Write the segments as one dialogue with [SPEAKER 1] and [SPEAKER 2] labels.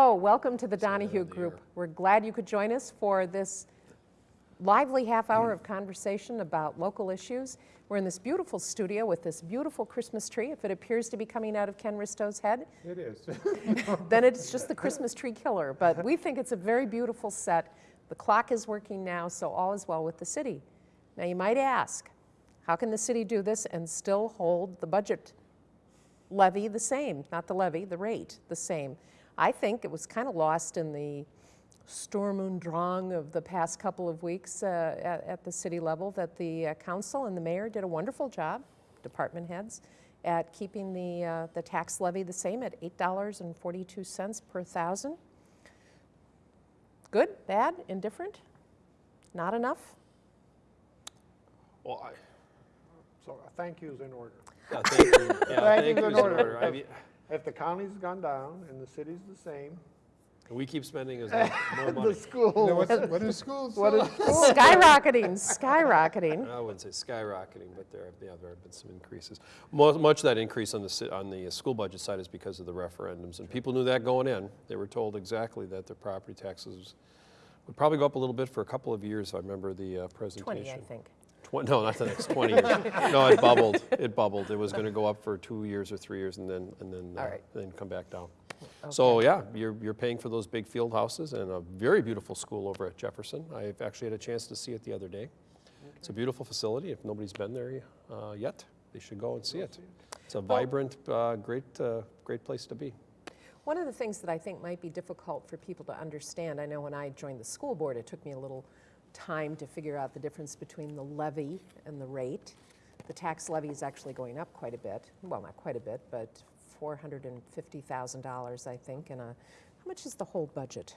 [SPEAKER 1] Hello, welcome to the Donahue Group. We're glad you could join us for this lively half hour of conversation about local issues. We're in this beautiful studio with this beautiful Christmas tree. If it appears to be coming out of Ken Risto's head,
[SPEAKER 2] It is.
[SPEAKER 1] then it's just the Christmas tree killer. But we think it's a very beautiful set. The clock is working now, so all is well with the city. Now, you might ask, how can the city do this and still hold the budget levy the same? Not the levy, the rate the same. I think it was kind of lost in the Sturm und Drang of the past couple of weeks uh, at, at the city level that the uh, council and the mayor did a wonderful job, department heads, at keeping the, uh, the tax levy the same at $8.42 per thousand. Good, bad, indifferent? Not enough?
[SPEAKER 3] Well, I,
[SPEAKER 2] So a thank you's in order.
[SPEAKER 3] yeah, thank you. Yeah,
[SPEAKER 2] Thank
[SPEAKER 3] thank you is in
[SPEAKER 2] order.
[SPEAKER 3] order. I mean,
[SPEAKER 2] If the county's gone down and the city's the same,
[SPEAKER 3] We keep spending as much more
[SPEAKER 2] the
[SPEAKER 3] money.
[SPEAKER 2] school.
[SPEAKER 4] What's, what is schools?
[SPEAKER 2] What is
[SPEAKER 1] skyrocketing, skyrocketing.
[SPEAKER 3] I wouldn't say skyrocketing, but there, yeah, there have been some increases. Mo- Much of that increase on the, ci- on the school budget side is because of the referendums, and people knew that going in. They were told exactly that their property taxes would probably go up a little bit for a couple of years, if I remember the uh, presentation.
[SPEAKER 1] 20, I think.
[SPEAKER 3] No, not the next 20 years. No, it bubbled, it bubbled. It was going to go up for two years or three years and then, and then, uh,
[SPEAKER 1] right.
[SPEAKER 3] then come back down. So yeah, you're, you're paying for those big field houses and a very beautiful school over at Jefferson. I've actually had a chance to see it the other day. It's a beautiful facility. If nobody's been there uh, yet, they should go and see it. It's a vibrant, uh, great, uh, great place to be.
[SPEAKER 1] One of the things that I think might be difficult for people to understand, I know when I joined the school board, it took me a little time to figure out the difference between the levy and the rate. The tax levy is actually going up quite a bit. Well, not quite a bit, but $450,000, I think. And uh, how much is the whole budget?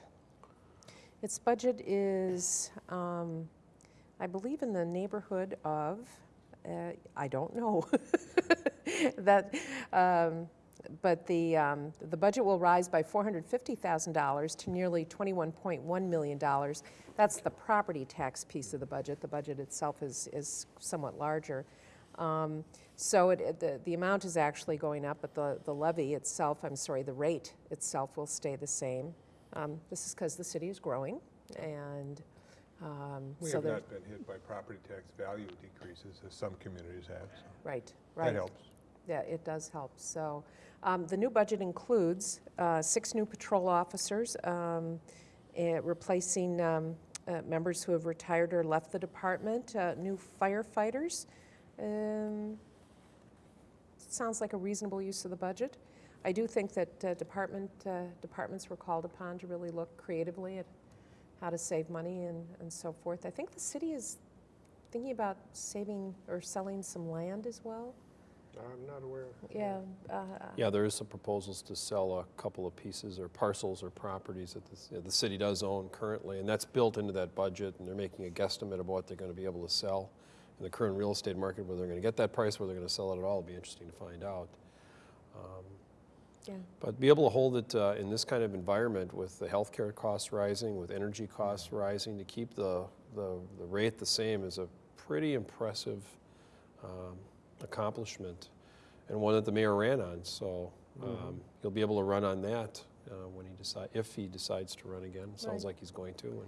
[SPEAKER 1] Its budget is, um, I believe, in the neighborhood of, uh, I don't know. that, um, but the, um, the budget will rise by $450,000 to nearly $21.1 million. That's the property tax piece of the budget. The budget itself is, is somewhat larger. Um, so it, it- the, the amount is actually going up, but the, the levy itself, I'm sorry, the rate itself will stay the same. Um, this is because the city is growing, and um,
[SPEAKER 4] We
[SPEAKER 1] so
[SPEAKER 4] have not been hit by property tax value decreases as some communities have, so
[SPEAKER 1] right, right.
[SPEAKER 4] that helps.
[SPEAKER 1] Yeah, it does help. So um, the new budget includes uh, six new patrol officers, um, eh, replacing um, uh, members who have retired or left the department, uh, new firefighters. Um, Sounds like a reasonable use of the budget. I do think that uh, department, uh, departments were called upon to really look creatively at how to save money and, and so forth. I think the city is thinking about saving or selling some land as well.
[SPEAKER 2] I'm not aware.
[SPEAKER 1] Yeah. uh,
[SPEAKER 3] Yeah, there is some proposals to sell a couple of pieces or parcels or properties that the, c- the city does own currently, and that's built into that budget, and they're making a guesstimate of what they're going to be able to sell in the current real estate market, whether they're going to get that price, whether they're going to sell it at all, it'll be interesting to find out. Um,
[SPEAKER 1] Yeah.
[SPEAKER 3] But be able to hold it uh, in this kind of environment with the healthcare costs rising, with energy costs rising, to keep the, the, the rate the same is a pretty impressive um, accomplishment and one that the mayor ran on. So um, he'll be able to run on that uh, when he decide, if he decides to run again. Sounds
[SPEAKER 1] Right.
[SPEAKER 3] like he's going to. And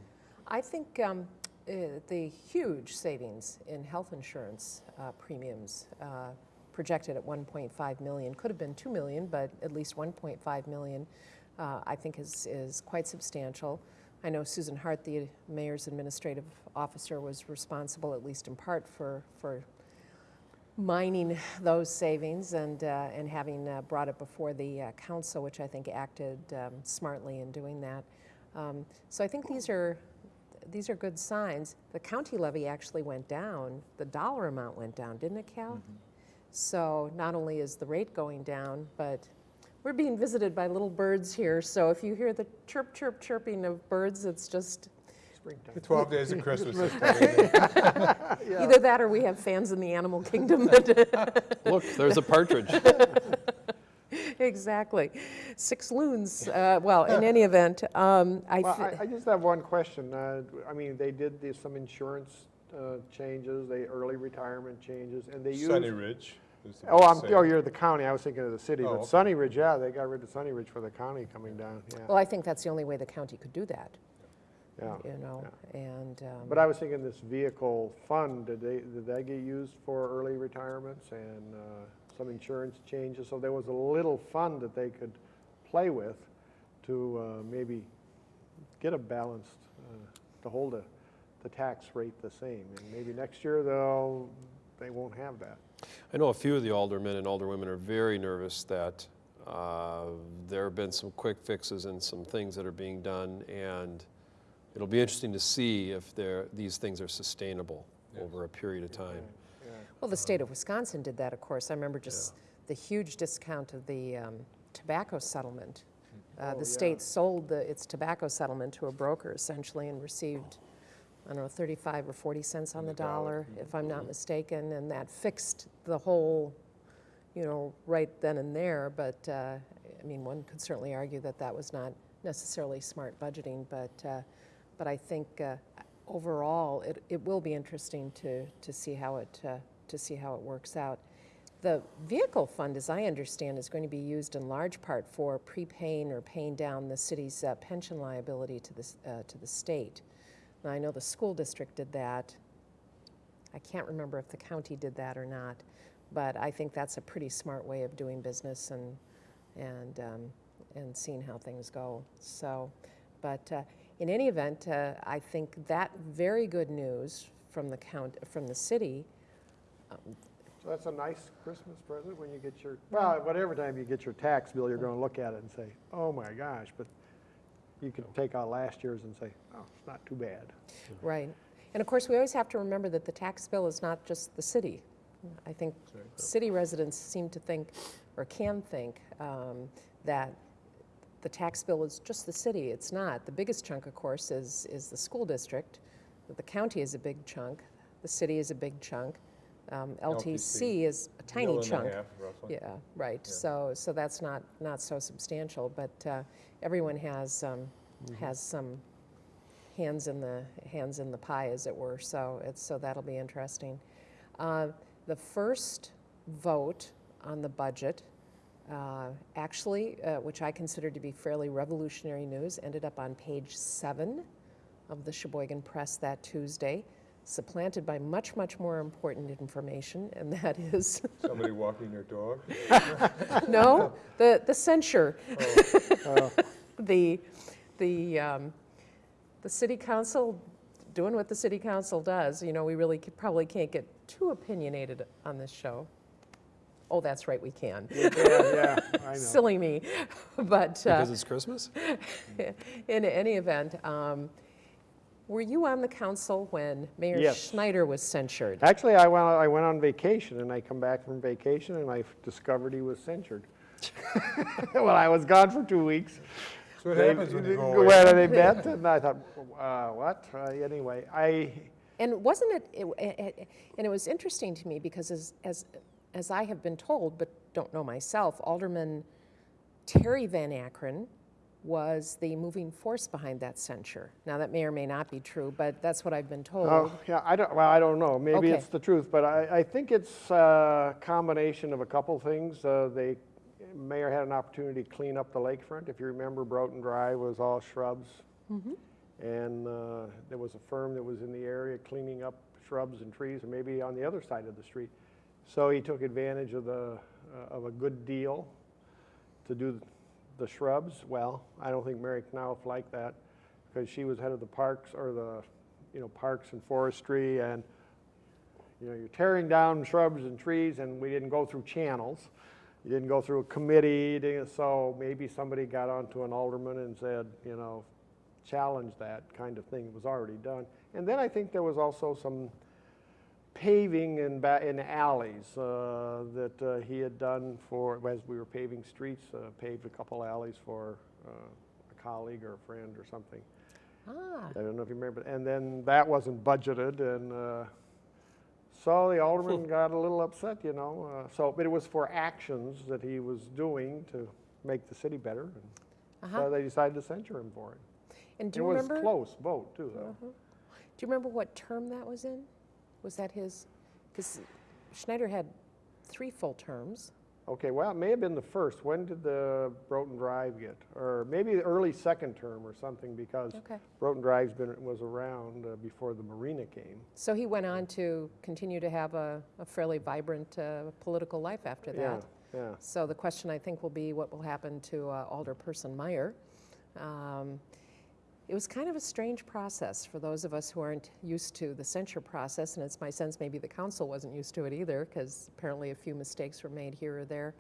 [SPEAKER 1] I think um, uh, the huge savings in health insurance uh, premiums uh, projected at 1.5 million could have been 2 million, but at least 1.5 million, uh, I think is is quite substantial. I know Susan Hart, the mayor's administrative officer, was responsible, at least in part, for for mining those savings and, uh, and having uh, brought it before the uh, council, which I think acted um, smartly in doing that. Um, so I think these are, these are good signs. The county levy actually went down, the dollar amount went down, didn't it, Cal? So not only is the rate going down, but we're being visited by little birds here. So if you hear the chirp, chirp, chirping of birds, it's just
[SPEAKER 2] Springtime.
[SPEAKER 4] The 12 days of Christmas.
[SPEAKER 2] Yeah.
[SPEAKER 1] either that or we have fans in the animal kingdom that
[SPEAKER 3] look, there's a partridge.
[SPEAKER 1] Exactly. Six loons. Uh, well, in any event, um, I,
[SPEAKER 2] Well, I, I just have one question. Uh, I mean, they did the- some insurance uh, changes, they early retirement changes, and they used.
[SPEAKER 4] Sunny Ridge, Used to be
[SPEAKER 2] Oh, I'm, oh, you're the county, I was thinking of the city,
[SPEAKER 4] Oh,
[SPEAKER 2] but
[SPEAKER 4] okay.
[SPEAKER 2] Sunny Ridge, yeah, they got rid of Sunny Ridge for the county coming down,
[SPEAKER 1] Well, I think that's the only way the county could do that,
[SPEAKER 2] yeah.
[SPEAKER 1] you know, and. um,
[SPEAKER 2] But I was thinking this vehicle fund, did they, did that get used for early retirements and uh, some insurance changes? So there was a little fund that they could play with to uh, maybe get a balanced, uh, to hold the, the tax rate the same. And maybe next year they'll, they won't have that.
[SPEAKER 3] I know a few of the aldermen and alderwomen are very nervous that uh, there have been some quick fixes and some things that are being done, and it'll be interesting to see if these things are sustainable
[SPEAKER 4] Yes.
[SPEAKER 3] over a period of time.
[SPEAKER 2] Yeah.
[SPEAKER 1] Well, the state of Wisconsin did that, of course. I remember just the huge discount of the um, tobacco settlement. Uh,
[SPEAKER 2] Oh,
[SPEAKER 1] The
[SPEAKER 2] yeah.
[SPEAKER 1] state sold the- its tobacco settlement to a broker essentially and received, I don't know, 35 or 40 cents on the dollar, if I'm not mistaken, and that fixed the whole, you know, right then and there. But, uh, I mean, one could certainly argue that that was not necessarily smart budgeting, but, uh, but I think uh, overall, it, it will be interesting to, to see how it, uh, to see how it works out. The vehicle fund, as I understand, is going to be used in large part for prepaying or paying down the city's uh, pension liability to the, uh, to the state. Now, I know the school district did that. I can't remember if the county did that or not, but I think that's a pretty smart way of doing business and, and, um, and seeing how things go. So, but uh, in any event, uh, I think that very good news from the count, from the city
[SPEAKER 2] So that's a nice Christmas present when you get your, well, whatever time you get your tax bill, you're gonna look at it and say, oh my gosh, but you can take out last year's and say, oh, it's not too bad.
[SPEAKER 1] Right. And of course, we always have to remember that the tax bill is not just the city. I think city residents seem to think, or can think, um, that the tax bill is just the city. It's not. The biggest chunk, of course, is, is the school district. The county is a big chunk. The city is a big chunk. Um, LTC
[SPEAKER 4] LTC,
[SPEAKER 1] is a tiny
[SPEAKER 4] and a
[SPEAKER 1] chunk.
[SPEAKER 4] half.
[SPEAKER 1] Yeah, right. So, so that's not, not so substantial, but uh, everyone has, um, has some hands in the, hands in the pie, as it were, so it's, so that'll be interesting. Uh, The first vote on the budget, uh, actually, uh, which I consider to be fairly revolutionary news, ended up on page seven of the Sheboygan Press that Tuesday, supplanted by much, much more important information, and that is
[SPEAKER 4] Somebody walking their dog?
[SPEAKER 1] no, the, the censure.
[SPEAKER 2] Oh.
[SPEAKER 1] The, the, um, the city council doing what the city council does. You know, we really probably can't get too opinionated on this show. Oh, that's right, we can.
[SPEAKER 2] Yeah, yeah, I know.
[SPEAKER 1] Silly me. But uh,
[SPEAKER 3] Because it's Christmas?
[SPEAKER 1] in any event, um, were you on the council when Mayor
[SPEAKER 2] Yes.
[SPEAKER 1] Schneider was censured?
[SPEAKER 2] Actually, I went, I went on vacation, and I come back from vacation, and I discovered he was censured. Well, I was gone for two weeks.
[SPEAKER 4] So what
[SPEAKER 2] They-
[SPEAKER 4] happens when you go away?
[SPEAKER 2] Where they met, and I thought, uh, what? Uh, Anyway, I,
[SPEAKER 1] And wasn't it, it, it- and it was interesting to me because as, as, as I have been told, but don't know myself, Alderman Terry Van Akkeren was the moving force behind that censure. Now, that may or may not be true, but that's what I've been told.
[SPEAKER 2] oh, yeah, I don't, well, I don't know, maybe
[SPEAKER 1] Okay.
[SPEAKER 2] it's the truth, but I, I think it's a combination of a couple things. Uh, They, mayor had an opportunity to clean up the lakefront. If you remember, Broughton Drive was all shrubs. And uh, there was a firm that was in the area cleaning up shrubs and trees, and maybe on the other side of the street. So he took advantage of the, uh, of a good deal to do the shrubs. Well, I don't think Mary Knauf liked that, because she was head of the parks, or the, you know, parks and forestry, and, you know, you're tearing down shrubs and trees, and we didn't go through channels. You didn't go through a committee, so maybe somebody got onto an alderman and said, you know, challenge that kind of thing. It was already done. And then I think there was also some paving in, ba- in alleys uh, that uh, he had done for, as we were paving streets, uh, paved a couple alleys for uh, a colleague or a friend or something.
[SPEAKER 1] Ah,
[SPEAKER 2] I don't know if you remember. And then that wasn't budgeted, and uh, so the alderman got a little upset, you know. Uh, so, but it was for actions that he was doing to make the city better. And
[SPEAKER 1] uh-huh.
[SPEAKER 2] So they decided to censure him for it.
[SPEAKER 1] And do
[SPEAKER 2] it
[SPEAKER 1] you
[SPEAKER 2] was
[SPEAKER 1] remember?
[SPEAKER 2] close vote too, though.
[SPEAKER 1] Do you remember what term that was in? Was that his, because Schneider had three full terms.
[SPEAKER 2] Okay, well, it may have been the first. When did the Broughton Drive get? Or maybe the early second term or something, because
[SPEAKER 1] Okay.
[SPEAKER 2] Broughton Drive's been, was around uh, before the marina came.
[SPEAKER 1] So he went on to continue to have a, a fairly vibrant uh, political life after
[SPEAKER 2] Yeah,
[SPEAKER 1] that.
[SPEAKER 2] yeah.
[SPEAKER 1] So the question, I think, will be what will happen to uh, Alderperson Meyer. Um, It was kind of a strange process for those of us who aren't used to the censure process, and it's my sense maybe the council wasn't used to it either, because apparently a few mistakes were made here or there.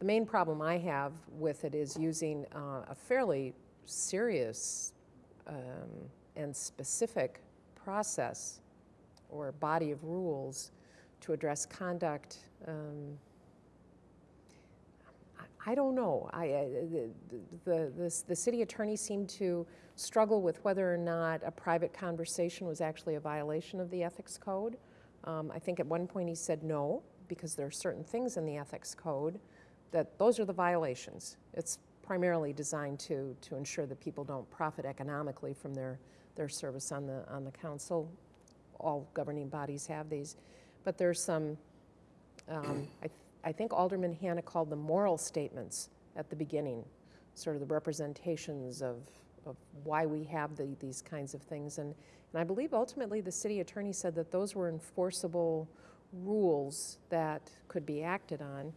[SPEAKER 1] The main problem I have with it is using uh, a fairly serious um, and specific process or body of rules to address conduct um, I- don't know. I, I- the, the, the, the city attorney seemed to struggle with whether or not a private conversation was actually a violation of the ethics code. Um, I think at one point he said no, because there are certain things in the ethics code that those are the violations. It's primarily designed to, to ensure that people don't profit economically from their, their service on the, on the council. All governing bodies have these. But there's some, um, I, I think Alderman Hanna called them moral statements at the beginning, sort of the representations of, of why we have the, these kinds of things. And, and I believe ultimately the city attorney said that those were enforceable rules that could be acted on.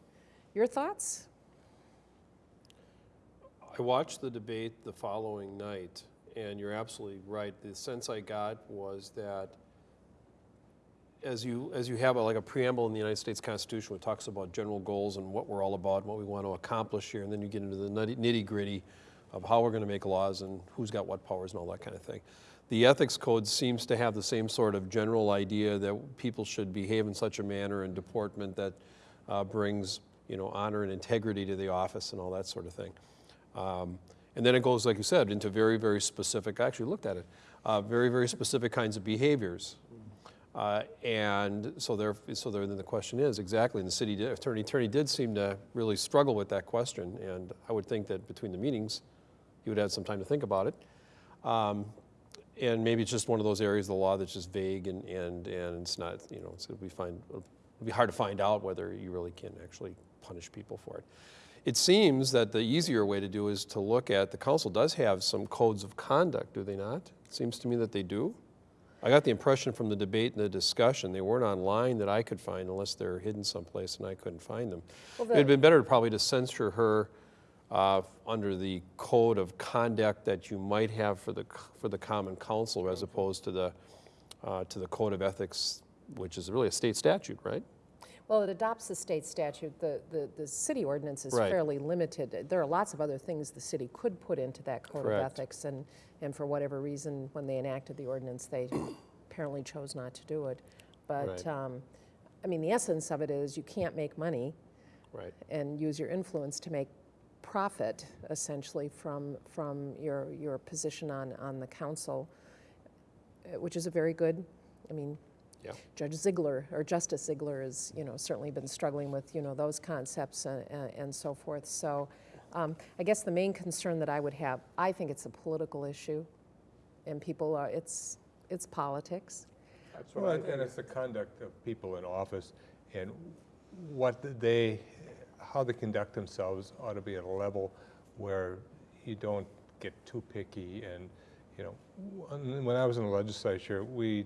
[SPEAKER 1] Your thoughts?
[SPEAKER 3] I watched the debate the following night, and you're absolutely right. The sense I got was that as you, as you have a, like a preamble in the United States Constitution, which talks about general goals and what we're all about and what we want to accomplish here, and then you get into the nitty gritty of how we're going to make laws and who's got what powers and all that kind of thing. The ethics code seems to have the same sort of general idea that people should behave in such a manner and deportment that uh, brings, you know, honor and integrity to the office and all that sort of thing. Um, and then it goes, like you said, into very, very specific, I actually looked at it, uh, very, very specific kinds of behaviors. Uh, and so there, so there, then the question is exactly, and the city did, attorney, attorney did seem to really struggle with that question. And I would think that between the meetings, he would have some time to think about it. Um, and maybe it's just one of those areas of the law that's just vague and, and, and it's not, you know, it's, it'll, be find, it'll be hard to find out whether you really can actually punish people for it. It seems that the easier way to do is to look at, the council does have some codes of conduct, do they not? It seems to me that they do. I got the impression from the debate and the discussion, they weren't online that I could find unless they're hidden someplace and I couldn't find them.
[SPEAKER 1] Well,
[SPEAKER 3] It'd
[SPEAKER 1] the-
[SPEAKER 3] been better probably to censure her uh, under the code of conduct that you might have for the, for the common council as opposed to the, uh, to the code of ethics, which is really a state statute, right?
[SPEAKER 1] Well, it adopts the state statute. The, the, the city ordinance is
[SPEAKER 3] Right.
[SPEAKER 1] fairly limited. There are lots of other things the city could put into that code of ethics, and, and for whatever reason, when they enacted the ordinance, they apparently chose not to do it. But,
[SPEAKER 3] Right.
[SPEAKER 1] um, I mean, the essence of it is you can't make money
[SPEAKER 3] Right.
[SPEAKER 1] and use your influence to make profit, essentially, from, from your, your position on, on the council, uh, which is a very good, I mean,
[SPEAKER 3] Yeah.
[SPEAKER 1] Judge Ziegler, or Justice Ziegler, has, you know, certainly been struggling with, you know, those concepts and, and so forth. So um, I guess the main concern that I would have, I think it's a political issue, and people are, it's, it's politics.
[SPEAKER 2] That's
[SPEAKER 4] Well, and and it's the conduct of people in office and what they, how they conduct themselves ought to be at a level where you don't get too picky and, you know, when when I was in the legislature, we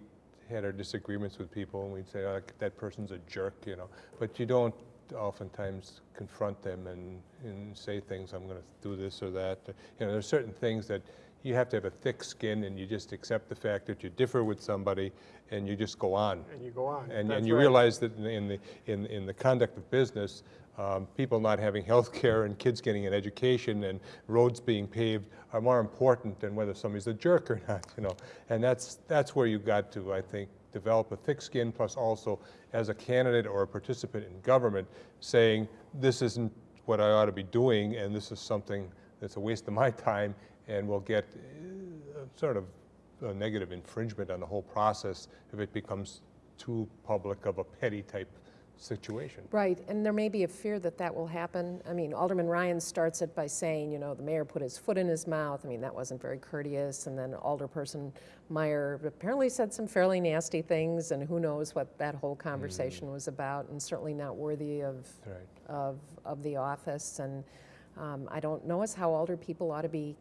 [SPEAKER 4] had our disagreements with people and we'd say, oh, that person's a jerk, you know, but you don't oftentimes confront them and, and say things, I'm gonna do this or that. You know, there's certain things that you have to have a thick skin and you just accept the fact that you differ with somebody and you just go on.
[SPEAKER 2] And you go on.
[SPEAKER 4] And,
[SPEAKER 2] That's
[SPEAKER 4] and you
[SPEAKER 2] right.
[SPEAKER 4] realize that in the- in the, in, in the conduct of business, um, people not having health care and kids getting an education and roads being paved are more important than whether somebody's a jerk or not, you know. And that's, that's where you got to, I think, develop a thick skin, plus also as a candidate or a participant in government, saying, this isn't what I ought to be doing, and this is something that's a waste of my time, and will get uh, sort of a negative infringement on the whole process if it becomes too public of a petty type situation.
[SPEAKER 1] Right, and there may be a fear that that will happen. I mean, Alderman Ryan starts it by saying, you know, the mayor put his foot in his mouth. I mean, that wasn't very courteous. And then Alderperson Meyer apparently said some fairly nasty things, and who knows what that whole conversation was about, and certainly not worthy of,
[SPEAKER 4] Right.
[SPEAKER 1] of, of the office. And um, I don't know as how alder people ought to be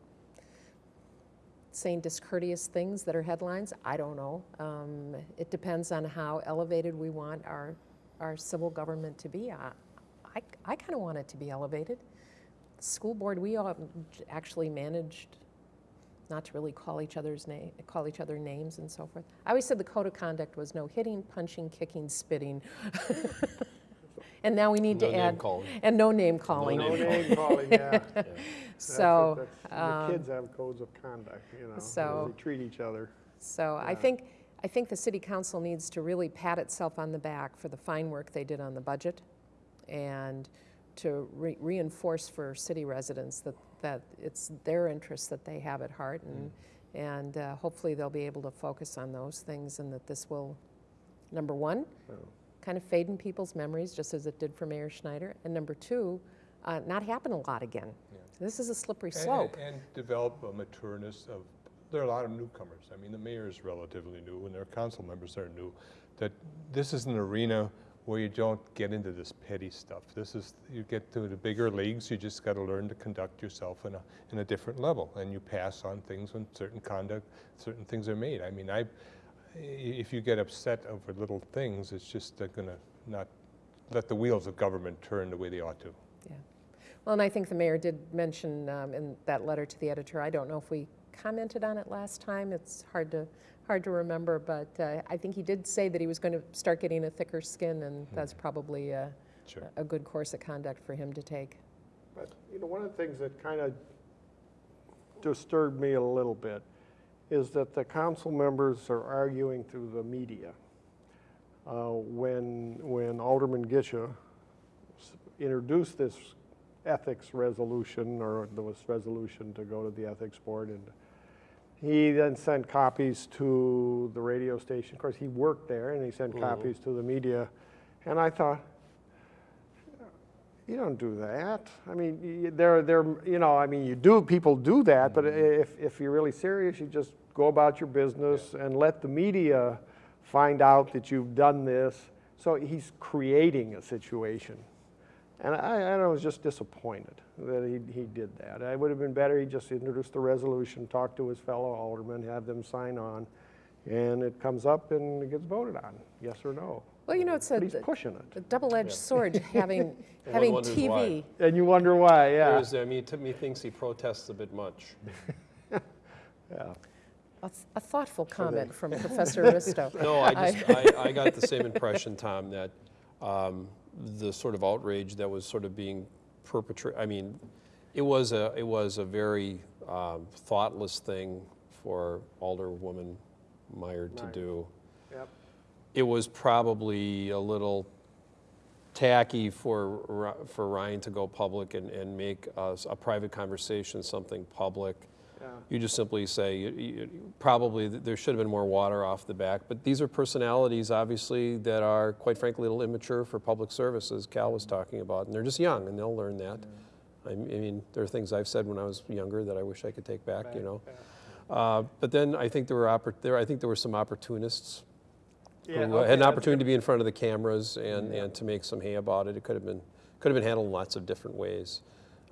[SPEAKER 1] saying discourteous things that are headlines. I don't know. Um, it depends on how elevated we want our, our civil government to be. I, I, I kind of want it to be elevated. The school board, we all actually managed not to really call each other's name, call each other names and so forth. I always said the code of conduct was no hitting, punching, kicking, spitting. and now we need
[SPEAKER 3] No
[SPEAKER 1] to add
[SPEAKER 3] calling.
[SPEAKER 1] and no name calling.
[SPEAKER 2] No name calling, yeah. That's what-
[SPEAKER 1] So.
[SPEAKER 2] that's-
[SPEAKER 1] um,
[SPEAKER 2] The kids have codes of conduct, you know,
[SPEAKER 1] so-
[SPEAKER 2] they treat each other.
[SPEAKER 1] So I think, I think the city council needs to really pat itself on the back for the fine work they did on the budget and to re- reinforce for city residents that, that it's their interests that they have at heart and, and uh, hopefully they'll be able to focus on those things and that this will, number one,
[SPEAKER 2] Oh.
[SPEAKER 1] kind of fade in people's memories just as it did for Mayor Schneider, and number two, uh, not happen a lot again.
[SPEAKER 4] Yeah.
[SPEAKER 1] This is a slippery
[SPEAKER 4] And-
[SPEAKER 1] slope.
[SPEAKER 4] And, and develop a matureness of, there are a lot of newcomers. I mean, the mayor is relatively new, and their council members are new. That this is an arena where you don't get into this petty stuff. This is, you get to the bigger leagues, you just got to learn to conduct yourself in a, in a different level. And you pass on things when certain conduct, certain things are made. I mean, I, if you get upset over little things, it's just going to not let the wheels of government turn the way they ought to.
[SPEAKER 1] Yeah. Well, and I think the mayor did mention um, in that letter to the editor, I don't know if we commented on it last time, it's hard to, hard to remember, but uh, I think he did say that he was going to start getting a thicker skin, and that's probably uh,
[SPEAKER 4] Sure.
[SPEAKER 1] a good course of conduct for him to take.
[SPEAKER 2] But, you know, one of the things that kind of disturbed me a little bit is that the council members are arguing through the media. Uh, When, when Alderman Gisha introduced this ethics resolution, or there was resolution to go to the ethics board, and he then sent copies to the radio station. Of course, he worked there, and he sent mm-hmm. copies to the media. And I thought, you don't do that. I mean, there, there, you know, I mean, you do, people do that, but mm-hmm. if, if you're really serious, you just go about your business and let the media find out that you've done this. So he's creating a situation. And I, I was just disappointed that he, he did that. It would have been better he just introduced the resolution, talk to his fellow aldermen, have them sign on, and it comes up and it gets voted on, yes or no.
[SPEAKER 1] Well, you know, it's a,
[SPEAKER 2] But he's pushing it.
[SPEAKER 1] a double-edged sword having, having TV.
[SPEAKER 3] why.
[SPEAKER 2] And you wonder why, yeah.
[SPEAKER 3] There's, I mean, to me, thinks he protests a bit much.
[SPEAKER 2] yeah.
[SPEAKER 1] A th- A thoughtful comment from Professor Risto.
[SPEAKER 3] No, I just, I, I got the same impression, Tom, that um, the sort of outrage that was sort of being perpetrated, I mean, it was a, it was a very um, thoughtless thing for Alderwoman Meyer to
[SPEAKER 2] Meyer.
[SPEAKER 3] do.
[SPEAKER 2] Yep.
[SPEAKER 3] It was probably a little tacky for, for Ryan to go public and, and make a private conversation something public.
[SPEAKER 2] Yeah.
[SPEAKER 3] You just simply say, you- you- probably there should have been more water off the back, but these are personalities, obviously, that are, quite frankly, a little immature for public service, as Cal was talking about, and they're just young, and they'll learn that. I mean, there are things I've said when I was younger that I wish I could take back, you know? Uh, But then I think there were, there, I think there were some opportunists
[SPEAKER 2] Yeah,
[SPEAKER 3] who uh,
[SPEAKER 2] okay,
[SPEAKER 3] had an opportunity to be in front of the cameras and, and to make some hay about it. It could have been, could have been handled in lots of different ways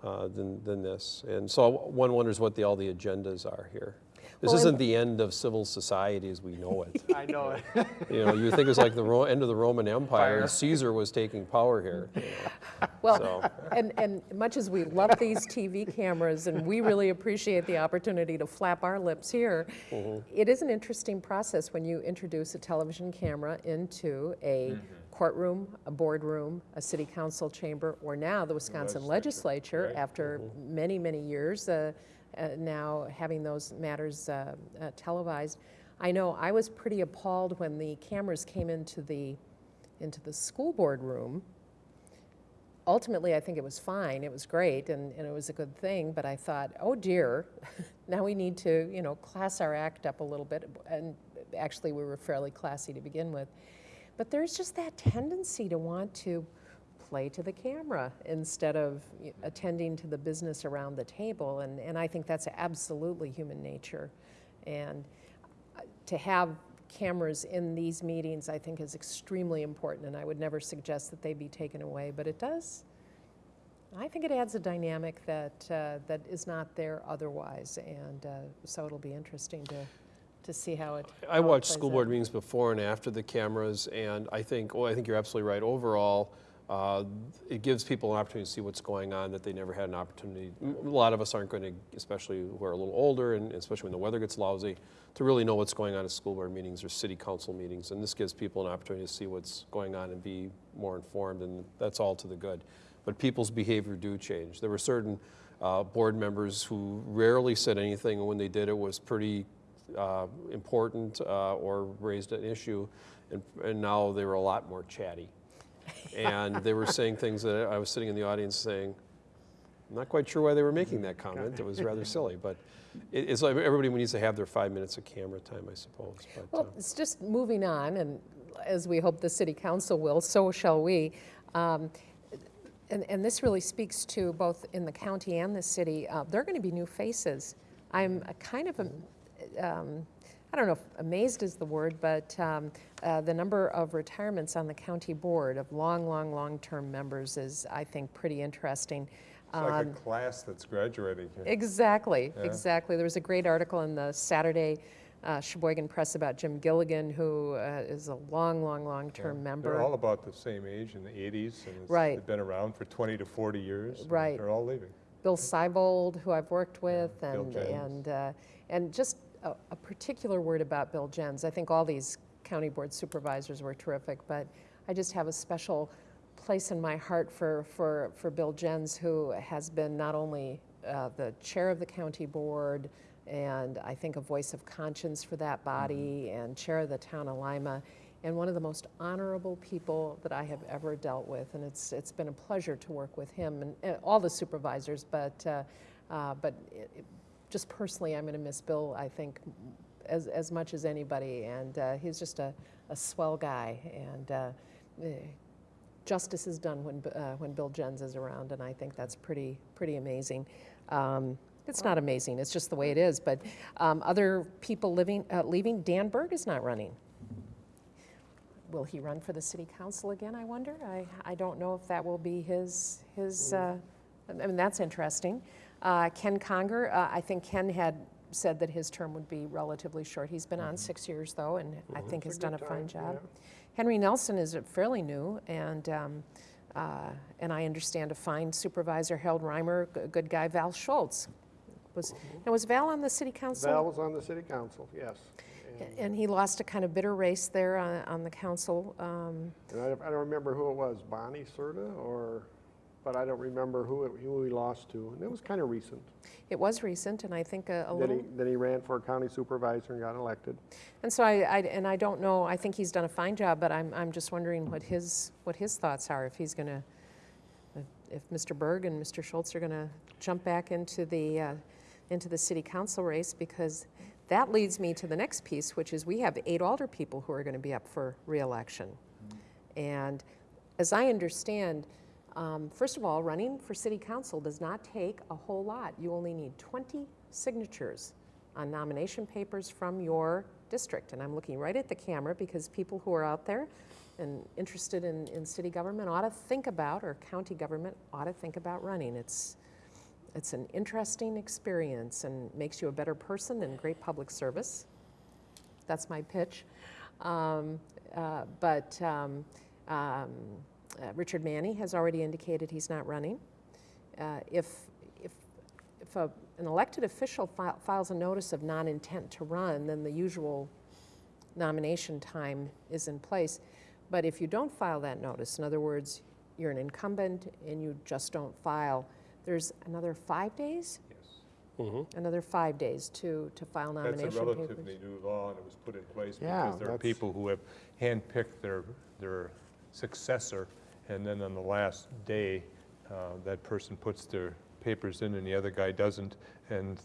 [SPEAKER 3] uh, than, than this. And so one wonders what the, all the agendas are here. This
[SPEAKER 1] Well,
[SPEAKER 3] isn't the end of civil society as we know it.
[SPEAKER 2] I know it.
[SPEAKER 3] You know, you think it was like the Ro- end of the Roman Empire
[SPEAKER 2] Fire.
[SPEAKER 3] and Caesar was taking power here. you know.
[SPEAKER 1] Well,
[SPEAKER 3] So-
[SPEAKER 1] and, and much as we love these TV cameras and we really appreciate the opportunity to flap our lips here, it is an interesting process when you introduce a television camera into a courtroom, a boardroom, a city council chamber, or now the Wisconsin legislature,
[SPEAKER 4] right.
[SPEAKER 1] after many, many years, uh, uh, now having those matters uh, uh, televised. I know I was pretty appalled when the cameras came into the, into the school board room ultimately, I think it was fine. It was great, and, and it was a good thing. But I thought, oh dear, now we need to, you know, class our act up a little bit. And actually, we were fairly classy to begin with. But there's just that tendency to want to play to the camera instead of attending to the business around the table. And, and I think that's absolutely human nature. And uh, to have cameras in these meetings, I think, is extremely important. And I would never suggest that they be taken away, but it does. I think it adds a dynamic that, uh, that is not there otherwise. And uh, so it'll be interesting to, to see how it.
[SPEAKER 3] I
[SPEAKER 1] how
[SPEAKER 3] watched school
[SPEAKER 1] out.
[SPEAKER 3] board meetings before and after the cameras, and I think, well, I think you're absolutely right. Overall, uh, it gives people an opportunity to see what's going on that they never had an opportunity. A lot of us aren't going to, especially who are a little older, and especially when the weather gets lousy, to really know what's going on at school board meetings or city council meetings. And this gives people an opportunity to see what's going on and be more informed, and that's all to the good. But people's behavior do change. There were certain uh, board members who rarely said anything, and when they did, it was pretty uh, important uh, or raised an issue, and, and now they were a lot more chatty. And they were saying things that I was sitting in the audience saying, I'm not quite sure why they were making that comment. It was rather silly, but it, it's like everybody needs to have their five minutes of camera time, I suppose. But, uh,
[SPEAKER 1] Well, it's just moving on, and as we hope the city council will, so shall we. Um, And, and this really speaks to both in the county and the city, uh, there are going to be new faces. I'm kind of, um, I don't know if amazed is the word, but um, uh, the number of retirements on the county board of long, long, long-term members is, I think, pretty interesting.
[SPEAKER 4] It's like a
[SPEAKER 1] Um,
[SPEAKER 4] class that's graduating here.
[SPEAKER 1] Exactly,
[SPEAKER 4] Yeah.
[SPEAKER 1] exactly. There was a great article in the Saturday uh, Sheboygan Press about Jim Gilligan, who uh, is a long, long, long-term
[SPEAKER 4] Yeah.
[SPEAKER 1] member.
[SPEAKER 4] They're all about the same age in the 80s, and
[SPEAKER 1] Right.
[SPEAKER 4] they've been around for 20 to 40 years.
[SPEAKER 1] Right.
[SPEAKER 4] They're all leaving.
[SPEAKER 1] Bill Seibold, who I've worked with,
[SPEAKER 4] Bill
[SPEAKER 1] and, and, uh, and just a, a particular word about Bill Jens. I think all these county board supervisors were terrific, but I just have a special place in my heart for, for, for Bill Jens, who has been not only uh, the chair of the county board, and I think a voice of conscience for that body, and chair of the town of Lima, and one of the most honorable people that I have ever dealt with. And it's, it's been a pleasure to work with him and, and all the supervisors, but, uh, uh, but it- just personally, I'm going to miss Bill, I think, as, as much as anybody. And uh, he's just a, a swell guy. And uh, eh, justice is done when, uh, when Bill Jens is around, and I think that's pretty, pretty amazing. Um, it's not amazing, it's just the way it is. But um, other people living, uh, leaving, Dan Berg is not running. Will he run for the city council again, I wonder? I, I don't know if that will be his, his, uh, I mean, that's interesting. Uh, Ken Conger, uh, I think Ken had said that his term would be relatively short. He's been on six years, though, and I think has done a fine
[SPEAKER 2] time,
[SPEAKER 1] job. Henry Nelson is fairly new, and, um, uh, and I understand a fine supervisor, Harold Reimer, a good guy, Val Schultz. Was, now, was Val on the city council?
[SPEAKER 2] Val was on the city council, yes. And-
[SPEAKER 1] And he lost a kind of bitter race there on, on the council. Um,
[SPEAKER 2] And I don't, I don't remember who it was, Bonnie Serta, or, but I don't remember who, it- who he lost to. And it was kind of recent.
[SPEAKER 1] It was recent, and I think a, a
[SPEAKER 2] Then
[SPEAKER 1] little.
[SPEAKER 2] he, then he ran for county supervisor and got elected.
[SPEAKER 1] And so I, I, and I don't know. I think he's done a fine job, but I'm, I'm just wondering what his, what his thoughts are. If he's going to, if Mr. Berg and Mr. Schultz are going to jump back into the, uh, into the city council race, because that leads me to the next piece, which is we have eight alder people who are going to be up for reelection. And as I understand, um, first of all, running for city council does not take a whole lot. You only need 20 signatures on nomination papers from your district. And I'm looking right at the camera because people who are out there and interested in, in city government ought to think about, or county government ought to think about running. It's, it's an interesting experience and makes you a better person and great public service. That's my pitch. Um, uh, but um, um, uh, Richard Manny has already indicated he's not running. Uh, if if, if a, an elected official fi- files a notice of non-intent to run, then the usual nomination time is in place. But if you don't file that notice, in other words, you're an incumbent and you just don't file, there's another five days,
[SPEAKER 4] Yes.
[SPEAKER 3] mhm.
[SPEAKER 1] another five days to, to file nomination
[SPEAKER 4] That's
[SPEAKER 1] nomination
[SPEAKER 4] a
[SPEAKER 1] papers.
[SPEAKER 4] relatively new law, and it was put in place
[SPEAKER 2] Yeah,
[SPEAKER 4] because there are people who have handpicked their, their successor, and then on the last day, uh, that person puts their papers in and the other guy doesn't, and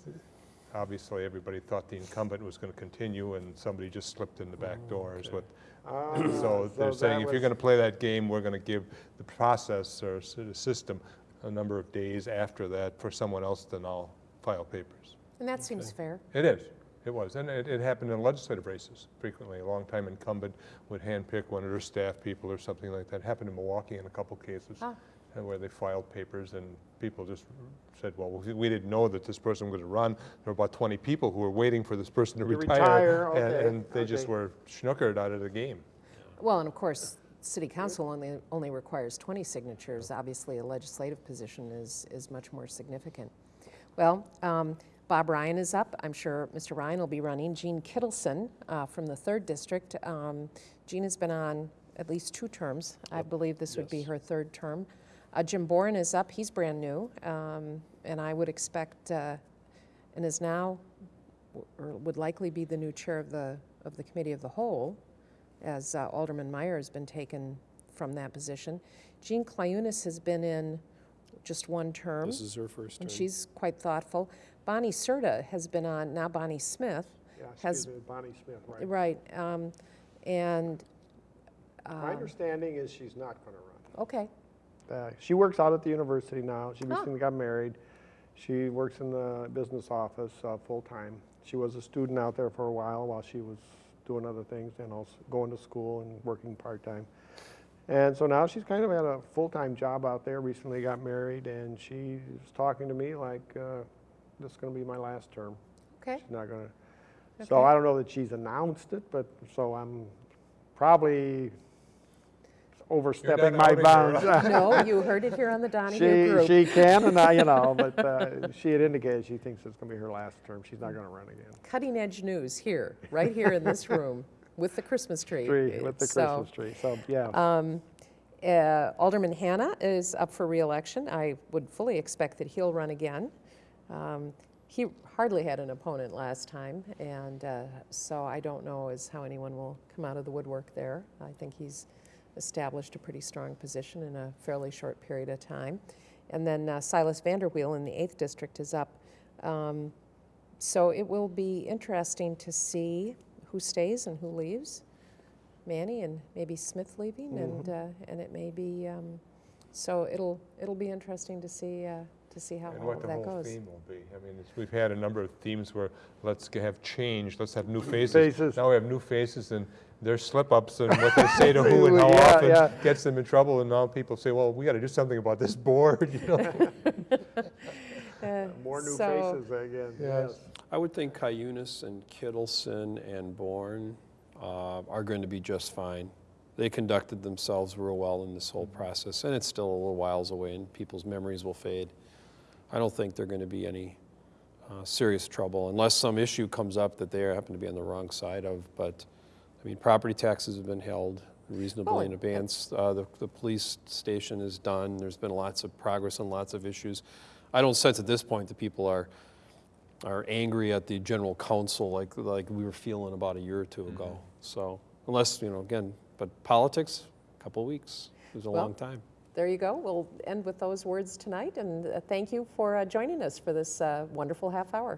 [SPEAKER 4] obviously, everybody thought the incumbent was going to continue, and somebody just slipped in the back door is what
[SPEAKER 2] Ah,
[SPEAKER 4] So they're saying if you're going to play that game, we're going to give the process or the system a number of days after that for someone else to now file papers.
[SPEAKER 1] And that seems fair.
[SPEAKER 4] It is, it was, and it, it happened in legislative races frequently. A long-time incumbent would handpick one of their staff people or something like that. It Happened in Milwaukee in a couple cases,
[SPEAKER 1] Ah.
[SPEAKER 4] where they filed papers and people just said, well, we we didn't know that this person was going to run. There were about 20 people who were waiting for this person to
[SPEAKER 2] To
[SPEAKER 4] retire.
[SPEAKER 2] retire,
[SPEAKER 4] and-
[SPEAKER 2] okay,
[SPEAKER 4] And they just were schnookered out of the game.
[SPEAKER 1] Well, and of course, city council only, only requires 20 signatures. Obviously, a legislative position is, is much more significant. Well, um, Bob Ryan is up. I'm sure Mr. Ryan will be running. Jean Kittleson uh, from the third district. Um, Jean has been on at least two terms. I believe this would be her third term. Uh, Jim Boren is up. He's brand new. Um, and I would expect, uh, and is now, or would likely be the new chair of the, of the Committee of the Whole as uh, Alderman Meyer has been taken from that position. Jean Clayunas has been in just one term,
[SPEAKER 3] This is her first term.
[SPEAKER 1] and she's quite thoughtful. Bonnie Serta has been on, now Bonnie Smith,
[SPEAKER 2] Yeah,
[SPEAKER 1] has-
[SPEAKER 2] Bonnie Smith, right.
[SPEAKER 1] right, um, and,
[SPEAKER 2] My
[SPEAKER 1] um,
[SPEAKER 2] understanding is she's not going to run.
[SPEAKER 1] okay,
[SPEAKER 2] Uh, She works out at the university now. She
[SPEAKER 1] Huh.
[SPEAKER 2] recently got married. She works in the business office uh, full-time. She was a student out there for a while while she was doing other things and also going to school and working part-time. And so now she's kind of had a full-time job out there, recently got married, and she's talking to me like, uh, this is going to be my last term.
[SPEAKER 1] okay,
[SPEAKER 2] She's not going to. So I don't know that she's announced it, but, so I'm probably overstepping my bounds.
[SPEAKER 1] no, you heard it here on the Donahue
[SPEAKER 2] She,
[SPEAKER 1] Group.
[SPEAKER 2] she can, and I, you know, but uh, she had indicated she thinks it's going to be her last term. She's not going to run again.
[SPEAKER 1] Cutting edge news here, right here in this room, with the Christmas tree.
[SPEAKER 2] Tree with the
[SPEAKER 1] So,
[SPEAKER 2] Christmas tree. So yeah,
[SPEAKER 1] Um, uh, Alderman Hanna is up for reelection. I would fully expect that he'll run again. Um, He hardly had an opponent last time, and uh, so I don't know as how anyone will come out of the woodwork there. I think he's established a pretty strong position in a fairly short period of time. And then uh, Silas Vanderweel in the 8th District is up. Um, So it will be interesting to see who stays and who leaves. Manny and maybe Smith leaving, and uh, and it may be. Um, so it'll it'll be interesting to see uh, to see how
[SPEAKER 4] And
[SPEAKER 1] all
[SPEAKER 4] what
[SPEAKER 1] of
[SPEAKER 4] the
[SPEAKER 1] that
[SPEAKER 4] whole
[SPEAKER 1] goes.
[SPEAKER 4] theme will be. I mean, it's- we've had a number of themes where let's have change, let's have new faces.
[SPEAKER 2] Faces.
[SPEAKER 4] Now we have new faces and their slip-ups and what they say to who and how
[SPEAKER 2] Yeah,
[SPEAKER 4] often
[SPEAKER 2] yeah.
[SPEAKER 4] gets them in trouble. And now people say, well, we got to do something about this board, you know?
[SPEAKER 1] Uh,
[SPEAKER 2] more new
[SPEAKER 1] so-
[SPEAKER 2] faces again.
[SPEAKER 4] Yes.
[SPEAKER 2] Yes.
[SPEAKER 3] I would think Cuyunas and Kittleson and Bourne uh, are going to be just fine. They conducted themselves real well in this whole process, and it's still a little whiles away, and people's memories will fade. I don't think they're going to be any uh, serious trouble unless some issue comes up that they happen to be on the wrong side of. But I mean, property taxes have been held reasonably in
[SPEAKER 1] Oh,
[SPEAKER 3] advance. Uh, the, the police station is done. There's been lots of progress on lots of issues. I don't sense at this point that people are are angry at the general council like like we were feeling about a year or 2 ago. So unless you know again, but politics, a couple of weeks is a
[SPEAKER 1] Well,
[SPEAKER 3] long time.
[SPEAKER 1] There you go. We'll end with those words tonight, and uh, thank you for uh, joining us for this uh, wonderful half hour.